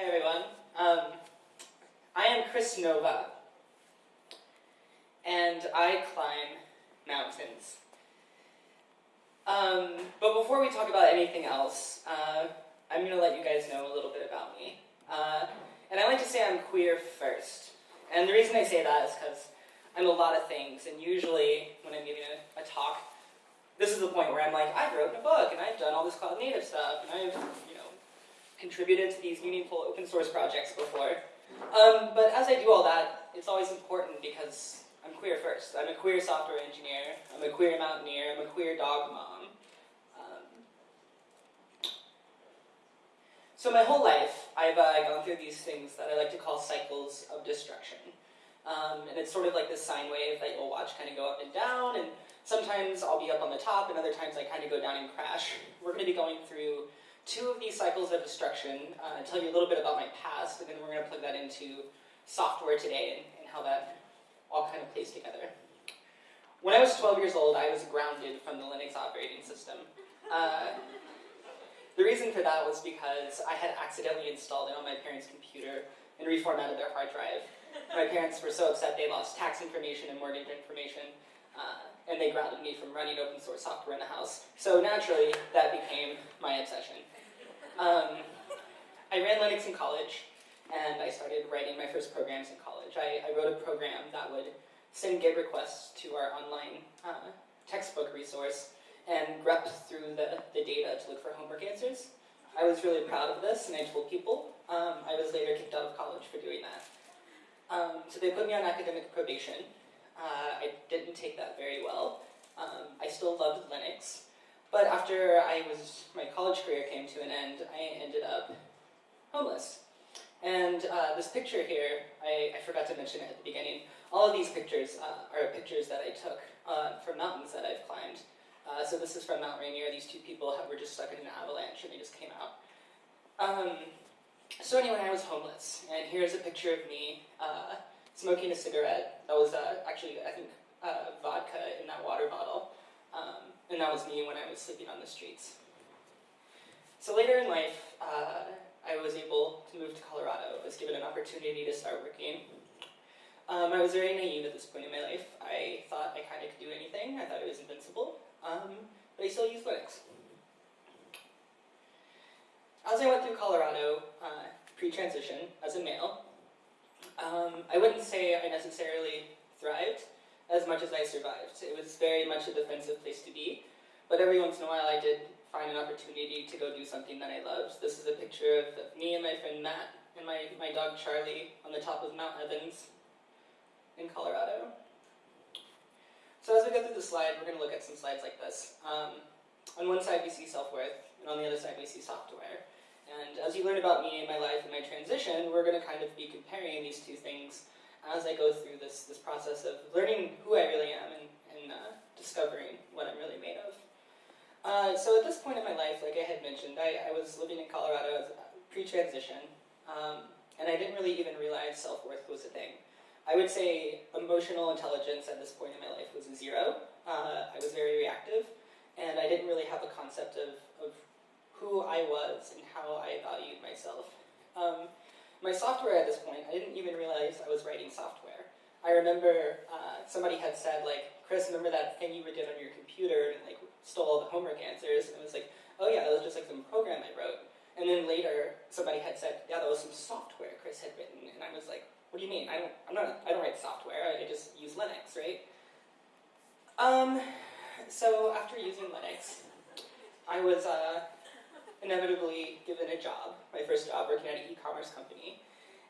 Hey everyone. Um, I am Kris Nova, and I climb mountains. Um, but before we talk about anything else, uh, I'm going to let you guys know a little bit about me. Uh, and I like to say I'm queer first. And the reason I say that is because I'm a lot of things, and usually when I'm giving a, a talk, this is the point where I'm like, I've written a book, and I've done all this cloud native stuff, and I've, contributed to these meaningful open source projects before. Um, but as I do all that, it's always important because I'm queer first. I'm a queer software engineer, I'm a queer mountaineer, I'm a queer dog mom. Um, so my whole life, I've uh, gone through these things that I like to call cycles of destruction. Um, and it's sort of like this sine wave that you'll watch kind of go up and down, and sometimes I'll be up on the top, and other times I kind of go down and crash. We're going to be going through two of these cycles of destruction, uh, tell you a little bit about my past, and then we're going to plug that into software today and, and how that all kind of plays together. When I was 12 years old, I was grounded from the Linux operating system. Uh, the reason for that was because I had accidentally installed it on my parents' computer and reformatted their hard drive. My parents were so upset they lost tax information and mortgage information, uh, and they grounded me from running open source software in the house. So naturally, that became my obsession. Um, I ran Linux in college, and I started writing my first programs in college. I, I wrote a program that would send GET requests to our online uh, textbook resource and grep through the, the data to look for homework answers. I was really proud of this, and I told people. Um, I was later kicked out of college for doing that. Um, so they put me on academic probation. Uh, I didn't take that very well. Um, I still loved Linux. But after I was, my college career came to an end, I ended up homeless. And uh, this picture here, I, I, forgot to mention it at the beginning. All of these pictures uh, are pictures that I took uh, from mountains that I've climbed. Uh, so this is from Mount Rainier. These two people were just stuck in an avalanche and they just came out. Um, so anyway, I was homeless. And here's a picture of me uh, smoking a cigarette. That was uh, actually, I think, vodka in that water bottle. Um, and that was me when I was sleeping on the streets. So later in life, I was able to move to Colorado. I was given an opportunity to start working. Um, I was very naive at this point in my life. I thought I kind of could do anything. I thought I was invincible. Um, but I still use Linux. As I went through Colorado, uh, pre-transition, as a male, um, I wouldn't say I necessarily thrived as much as I survived. It was very much a defensive place to be, but every once in a while I did find an opportunity to go do something that I loved. This is a picture of me and my friend Matt and my, my dog Charlie on the top of Mount Evans in Colorado. So as we go through the slide, we're going to look at some slides like this. Um, on one side we see self-worth, and on the other side we see software. And as you learn about me and my life and my transition, we're going to kind of be comparing these two things as I go through this, this process of learning who I really am and, and uh, discovering what I'm really made of. Uh, so at this point in my life, like I had mentioned, I, I was living in Colorado pre-transition, um, and I didn't really even realize self-worth was a thing. I would say emotional intelligence at this point in my life was zero. Uh, I was very reactive, and I didn't really have a concept of, of who I was and how I valued myself. Um, my software at this point, I didn't even realize I was writing software. I remember uh, somebody had said, like, Chris, remember that thing you did on your computer and like stole all the homework answers, and I was like, oh yeah, that was just like some program I wrote. And then later, somebody had said, yeah, that was some software Chris had written, and I was like, what do you mean? I don't, I'm not, I don't write software. I just use Linux, right? Um, so after using Linux, I was uh, inevitably given a job, my first job working at an e-commerce company,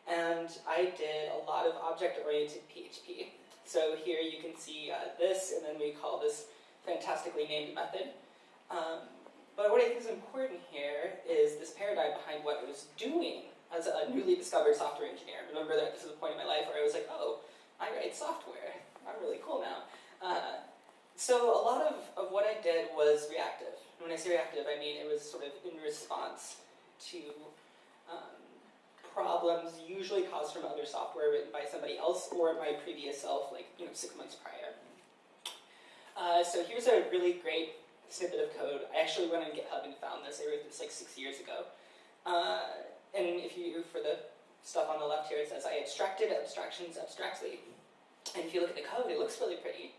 and I did a lot of object-oriented PHP. So here you can see uh, this, and then we call this fantastically named method. Um, but what I think is important here is this paradigm behind what I was doing as a newly discovered software engineer. Remember that this is a point in my life where I was like, oh, I write software. I'm really cool now. Uh, so a lot of, of what I did was reactive. And when I say reactive, I mean it was sort of in response to um, problems usually caused from other software written by somebody else or my previous self, like you know six months prior. Uh, so here's a really great snippet of code. I actually went on GitHub and found this. I wrote this like six years ago. Uh, and if you, for the stuff on the left here, it says, I abstracted abstractions abstractly. And if you look at the code, it looks really pretty.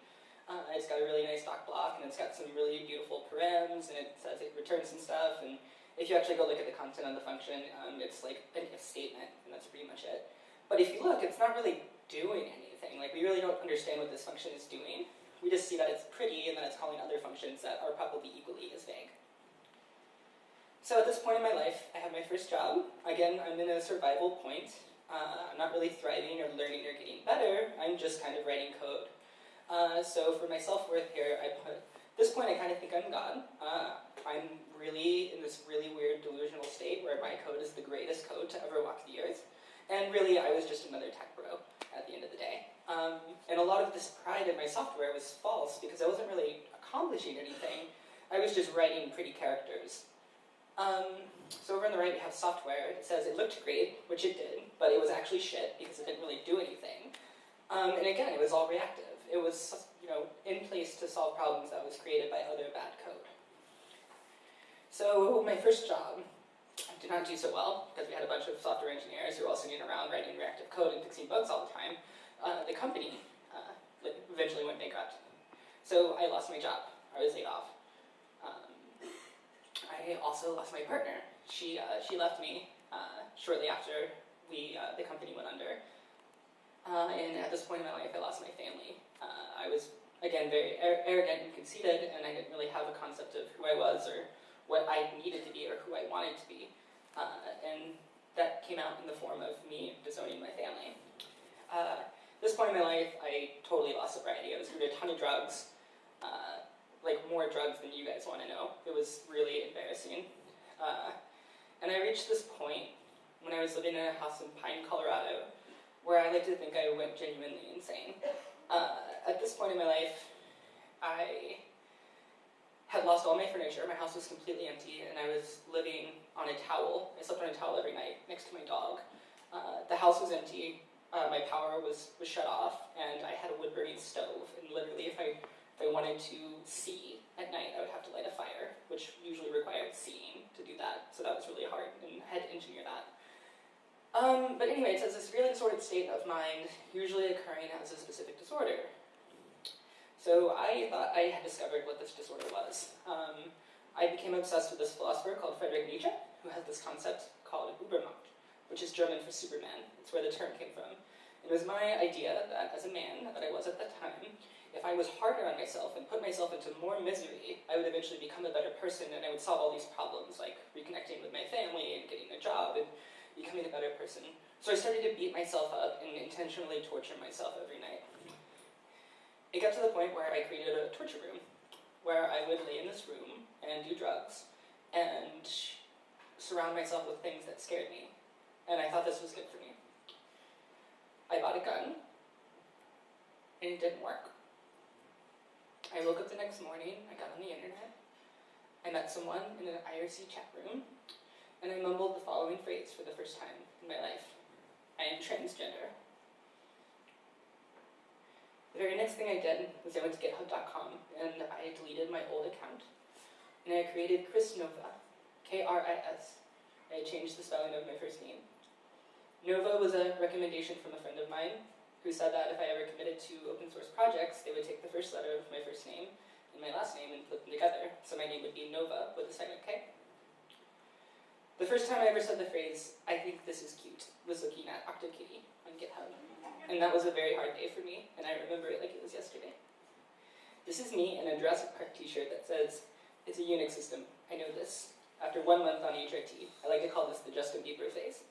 Uh, it's got a really nice doc block, and it's got some really beautiful params, and it says it returns some stuff, and if you actually go look at the content of the function, um, it's like an if statement, and that's pretty much it. But if you look, it's not really doing anything. Like, we really don't understand what this function is doing. We just see that it's pretty, and that it's calling other functions that are probably equally as vague. So at this point in my life, I have my first job. Again, I'm in a survival point. Uh, I'm not really thriving or learning or getting better. I'm just kind of writing code. Uh, so for my self-worth here, I put, this point I kind of think I'm God. Uh, I'm really in this really weird delusional state where my code is the greatest code to ever walk the earth. And really, I was just another tech bro at the end of the day. Um, and a lot of this pride in my software was false because I wasn't really accomplishing anything. I was just writing pretty characters. Um, so over on the right we have software. It says it looked great, which it did, but it was actually shit because it didn't really do anything. Um, and again, it was all reactive it was you know, in place to solve problems that was created by other bad code. So my first job did not do so well because we had a bunch of software engineers who were all sitting around writing reactive code and fixing bugs all the time. Uh, the company uh, eventually went bankrupt. So I lost my job. I was laid off. Um, I also lost my partner. She, uh, she left me uh, shortly after we, uh, the company went under. Uh, and at this point in my life, I lost my family. Uh, I was, again, very arrogant and conceited, and I didn't really have a concept of who I was or what I needed to be or who I wanted to be. Uh, and that came out in the form of me disowning my family. Uh, this point in my life, I totally lost sobriety. I was doing a ton of drugs, uh, like more drugs than you guys want to know. It was really embarrassing. Uh, and I reached this point when I was living in a house in Pine, Colorado, where I like to think I went genuinely insane. Uh, at this point in my life, I had lost all my furniture. My house was completely empty, and I was living on a towel. I slept on a towel every night next to my dog. Uh, the house was empty. Uh, my power was, was shut off, and I had a wood-burning stove. And literally, if I if I wanted to see at night, I would have to light a fire, which usually required seeing to do that. So that was really hard, and I had to engineer that. Um, but anyway, it says this really disordered state of mind, usually occurring as a specific disorder. So I thought I had discovered what this disorder was. Um, I became obsessed with this philosopher called Friedrich Nietzsche, who has this concept called Übermensch, which is German for Superman. It's where the term came from. It was my idea that as a man, that I was at that time, if I was harder on myself and put myself into more misery, I would eventually become a better person and I would solve all these problems, like reconnecting with my family and getting a job and becoming a better person. So I started to beat myself up and intentionally torture myself every night. It got to the point where I created a torture room, where I would lay in this room and do drugs, and surround myself with things that scared me. And I thought this was good for me. I bought a gun, and it didn't work. I woke up the next morning, I got on the internet, I met someone in an IRC chat room, and I mumbled the following phrase for the first time in my life. I am transgender. The very next thing I did was I went to github.com and I deleted my old account. And I created Kris Nova, K-R-I-S. I changed the spelling of my first name. Nova was a recommendation from a friend of mine who said that if I ever committed to open source projects, they would take the first letter of my first name and my last name and put them together. So my name would be Nova with a second K. The first time I ever said the phrase, I think this is cute, was looking at OctoKitty on GitHub. And that was a very hard day for me, and I remember it like it was yesterday. This is me in a Jurassic Park t-shirt that says, it's a Unix system, I know this. After one month on HRT, I like to call this the Justin Bieber phase.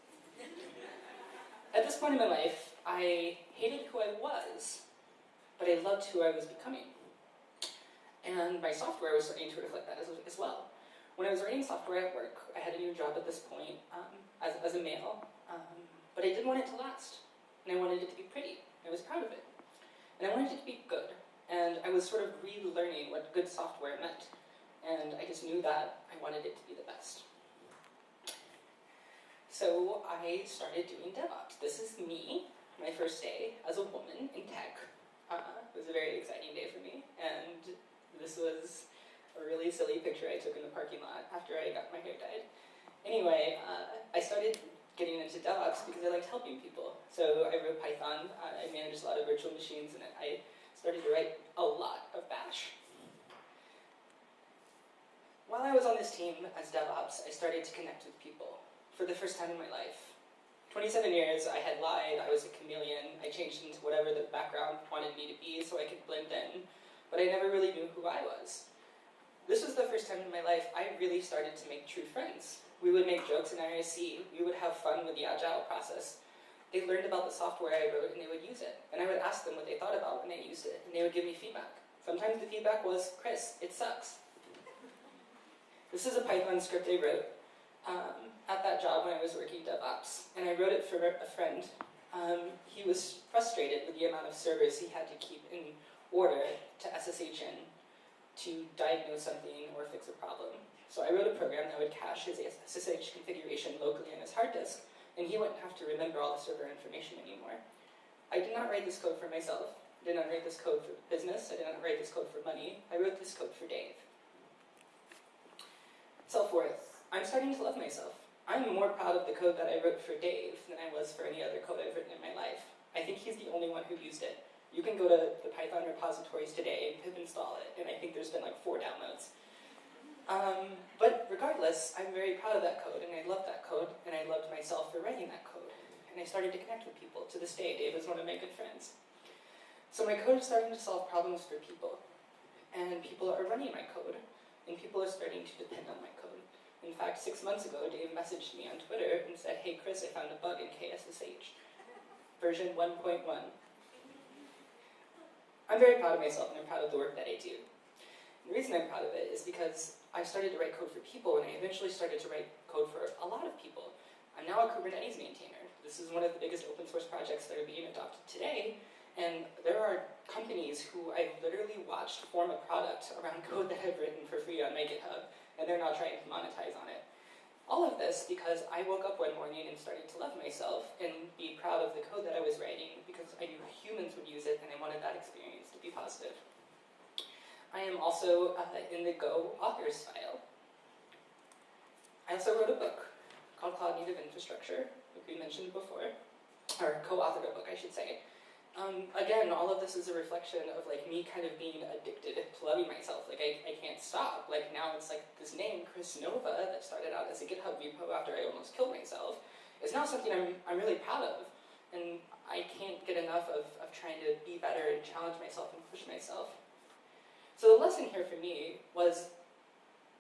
At this point in my life, I hated who I was, but I loved who I was becoming. And my software was starting to reflect that as, as well. When I was writing software at work, I had a new job at this point um, as, as a male, um, but I didn't want it to last and I wanted it to be pretty. I was proud of it. And I wanted it to be good. And I was sort of relearning what good software meant. And I just knew that I wanted it to be the best. So I started doing DevOps. This is me, my first day as a woman in tech. Uh, it was a very exciting day for me. And this was a really silly picture I took in the parking lot after I got my hair dyed. Anyway, uh, I started getting into DevOps because I liked helping people. So I wrote Python, uh, I managed a lot of virtual machines, and I started to write a lot of bash. While I was on this team as DevOps, I started to connect with people for the first time in my life. 27 years, I had lied, I was a chameleon, I changed into whatever the background wanted me to be so I could blend in, but I never really knew who I was. This was the first time in my life I really started to make true friends. We would make jokes in IRC, we would have fun with the agile process. They learned about the software I wrote and they would use it. And I would ask them what they thought about when they used it, and they would give me feedback. Sometimes the feedback was, Chris, it sucks. This is a Python script I wrote um, at that job when I was working DevOps, and I wrote it for a friend. Um, he was frustrated with the amount of servers he had to keep in order to SSH in to diagnose something or fix a problem. So I wrote a program that would cache his SSH configuration locally on his hard disk, and he wouldn't have to remember all the server information anymore. I did not write this code for myself. I did not write this code for business. I did not write this code for money. I wrote this code for Dave. Self-worth. I'm starting to love myself. I'm more proud of the code that I wrote for Dave than I was for any other code I've written in my life. I think he's the only one who used it. You can go to the Python repositories today and pip install it, and I think there's been like four downloads. Um, but regardless, I'm very proud of that code, and I love that code, and I loved myself for writing that code. And I started to connect with people. To this day, Dave is one of my good friends. So my code is starting to solve problems for people, and people are running my code, and people are starting to depend on my code. In fact, six months ago, Dave messaged me on Twitter and said, hey Chris, I found a bug in KSSH, version 1.1. I'm very proud of myself and I'm proud of the work that I do. And the reason I'm proud of it is because I started to write code for people and I eventually started to write code for a lot of people. I'm now a Kubernetes maintainer. This is one of the biggest open source projects that are being adopted today. And there are companies who I've literally watched form a product around code that I've written for free on my GitHub, and they're now trying to monetize on it. All of this because I woke up one morning and started to love myself and be proud of the code that I was writing because I knew humans would use it and I wanted that experience to be positive. I am also uh, in the Go authors file. I also wrote a book called Cloud Native Infrastructure, like we mentioned before, or co-authored a book, I should say. Um, again, all of this is a reflection of like me kind of being addicted to loving myself. Like I, I can't stop. Like now it's like this name, Kris Nova, that started out as a GitHub repo after I almost killed myself, is now something I'm, I'm really proud of. And I can't get enough of, of trying to be better and challenge myself and push myself. So the lesson here for me was,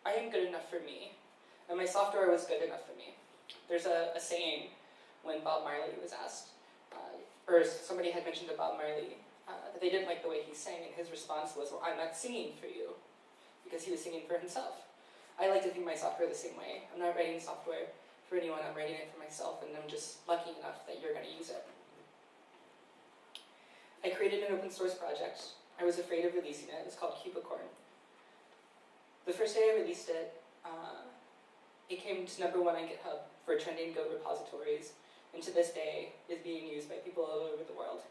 I am good enough for me, and my software was good enough for me. There's a, a saying when Bob Marley was asked, somebody had mentioned Bob Marley uh, that they didn't like the way he sang, and his response was, well, I'm not singing for you, because he was singing for himself. I like to think my software the same way. I'm not writing software for anyone, I'm writing it for myself, and I'm just lucky enough that you're going to use it. I created an open source project. I was afraid of releasing it. It's called Kubicorn. The first day I released it, uh, it came to number one on GitHub for trending Go repositories and to this day is being used by people all over the world.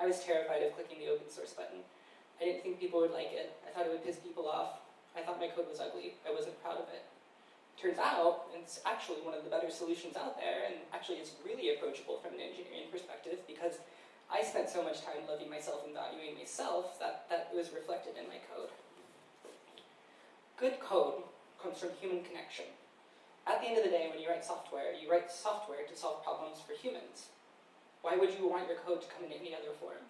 I was terrified of clicking the open source button. I didn't think people would like it. I thought it would piss people off. I thought my code was ugly. I wasn't proud of it. Turns out, it's actually one of the better solutions out there, and actually it's really approachable from an engineering perspective because I spent so much time loving myself and valuing myself that that was reflected in my code. Good code comes from human connection. At the end of the day, when you write software, you write software to solve problems for humans. Why would you want your code to come in any other form?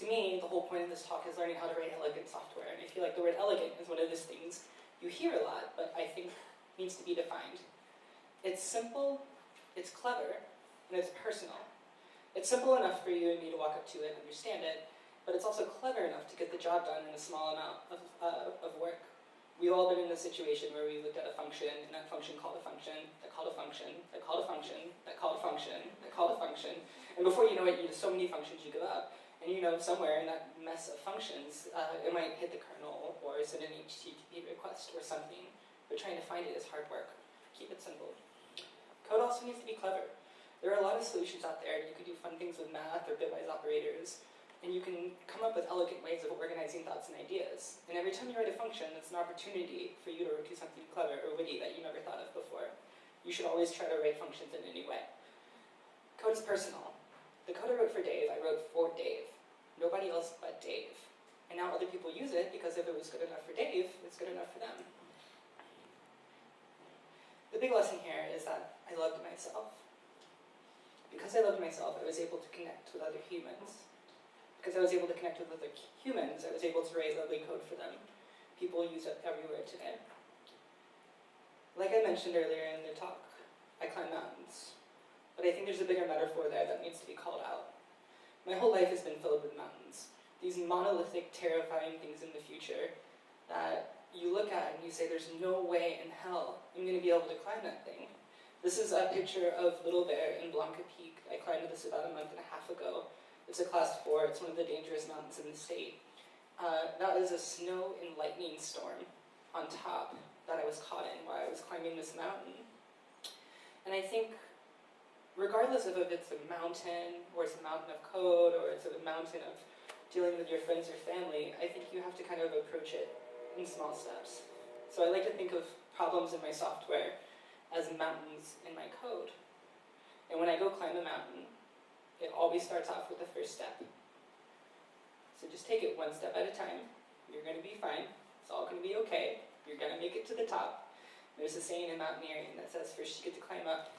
To me, the whole point of this talk is learning how to write elegant software, and I feel like the word elegant is one of those things you hear a lot, but I think needs to be defined. It's simple, it's clever, and it's personal. It's simple enough for you and me to walk up to it and understand it, but it's also clever enough to get the job done in a small amount of, uh, of work. We've all been in a situation where we looked at a function, and that function called a function, that called a function, that called a function, that called a function, that called a function, and before you know it, you have so many functions you give up. And you know somewhere in that mess of functions, uh, it might hit the kernel or send an HTTP request or something, but trying to find it is hard work. Keep it simple. Code also needs to be clever. There are a lot of solutions out there. You could do fun things with math or bitwise operators, and you can come up with elegant ways of organizing thoughts and ideas. And every time you write a function, it's an opportunity for you to do something clever or witty that you never thought of before. You should always try to write functions in a new way. Code is personal. The code I wrote for Dave, I wrote for Dave. Nobody else but Dave. And now other people use it because if it was good enough for Dave, it's good enough for them. The big lesson here is that I loved myself. Because I loved myself, I was able to connect with other humans. Because I was able to connect with other humans, I was able to write lovely code for them. People use it everywhere today. Like I mentioned earlier in the talk, I climb mountains. But I think there's a bigger metaphor there that needs to be called out. My whole life has been filled with mountains. These monolithic, terrifying things in the future that you look at and you say, there's no way in hell I'm going to be able to climb that thing. This is a picture of Little Bear in Blanca Peak. I climbed this about a month and a half ago. It's a class four, it's one of the dangerous mountains in the state. Uh, that was a snow and lightning storm on top that I was caught in while I was climbing this mountain. And I think, regardless of if it's a mountain, or it's a mountain of code, or it's a mountain of dealing with your friends or family, I think you have to kind of approach it in small steps. So I like to think of problems in my software as mountains in my code. And when I go climb a mountain, always starts off with the first step. So just take it one step at a time. You're going to be fine. It's all going to be okay. You're going to make it to the top. There's a saying in mountaineering that says first you get to climb up,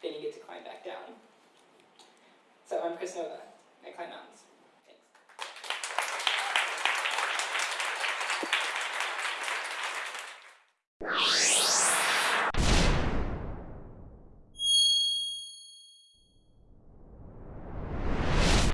then you get to climb back down. So I'm Kris Nova. I climb mountains.